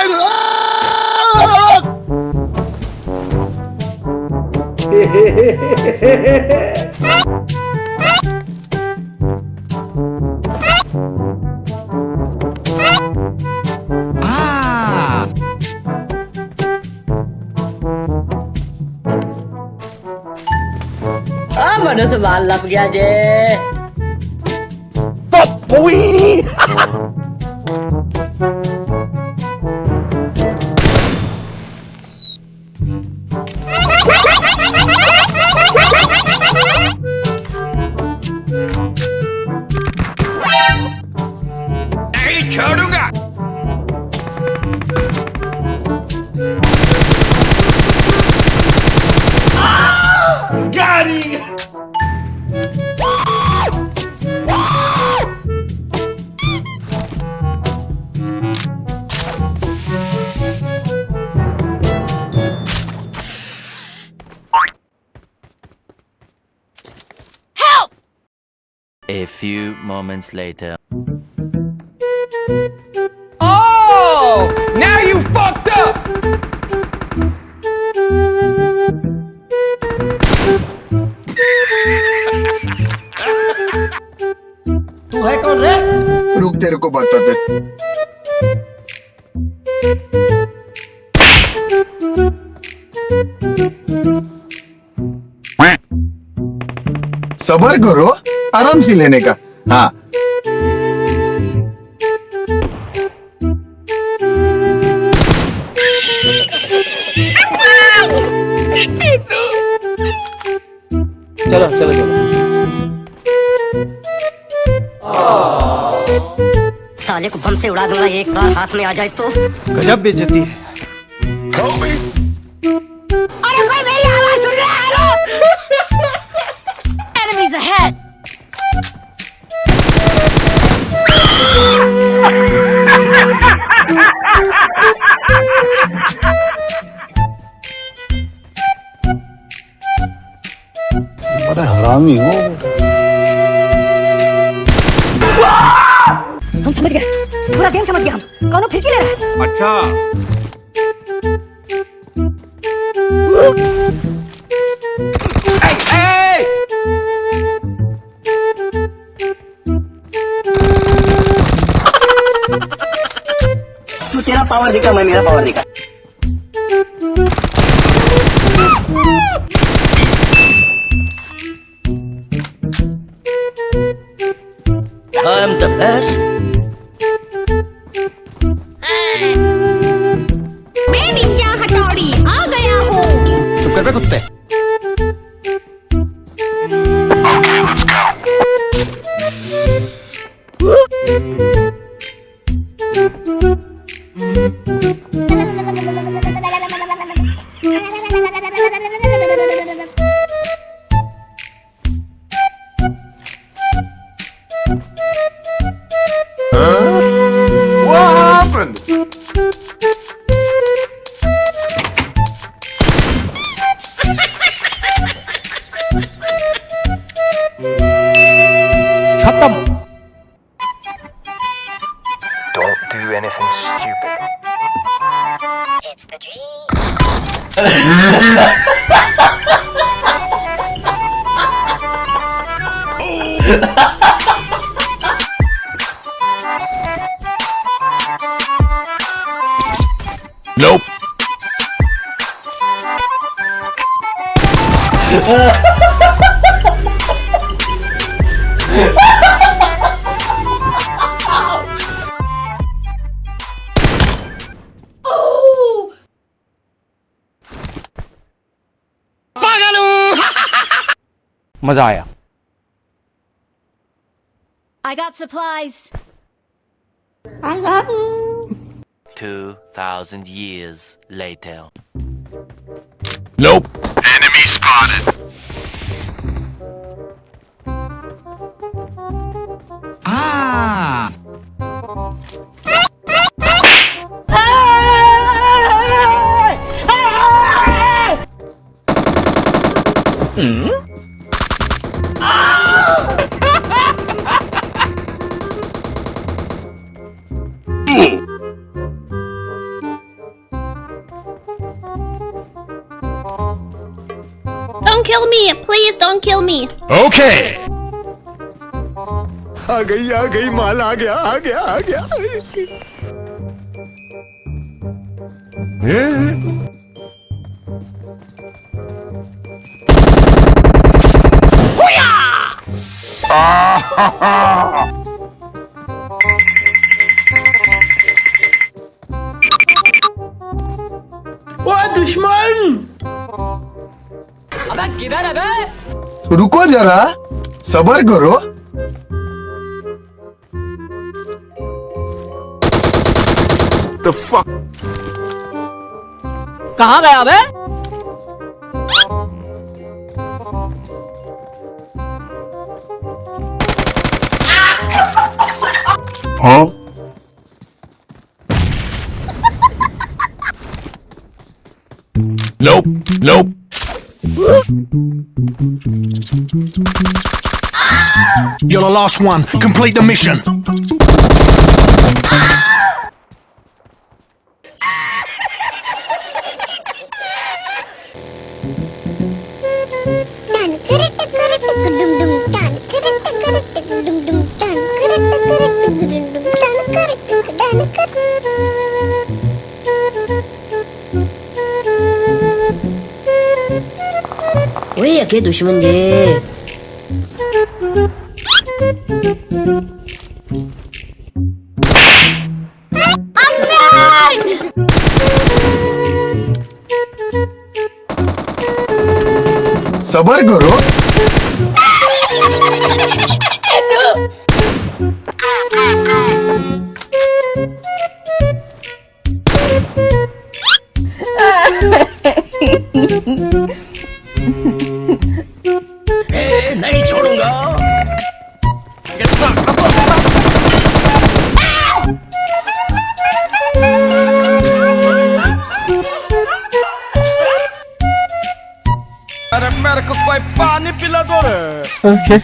time. ah. Ah, मनुष्य बाल लग गया जे। Fuck boy. few moments later. Oh! Now you fucked up! तू है कौन रे रुक तेरे को बताते सबर करो आराम से लेने का। हाँ। चलो चलो चलो। साले को बम से उड़ा दूँगा एक बार हाथ में आ जाए तो। गजब बेइज्जती है। बड़ा हरामी हो। हम समझ गए। पूरा गेम समझ गया हम। कौन फिरकी ले रहा है? अच्छा। पावर दिखा मैं मेरा पावर दिखा। I am the best. मैं निंजा हटौड़ी आ गया हूँ। चुप कर बे कुत्ते। The dream. Nope. मजा आया I got supplies 2,000 years later. Nope. Enemy spotted. Ah! kill me. Please don't kill me. Okay. आ गई आ गई माल आ गया आ गया आ गया रुको जरा सबर करो The fuck कहाँ गया बे हाँ Nope. Nope. You're the last one. Complete the mission. ओए अके दुश्मन जे सबर करो Era médico, foi. Ok.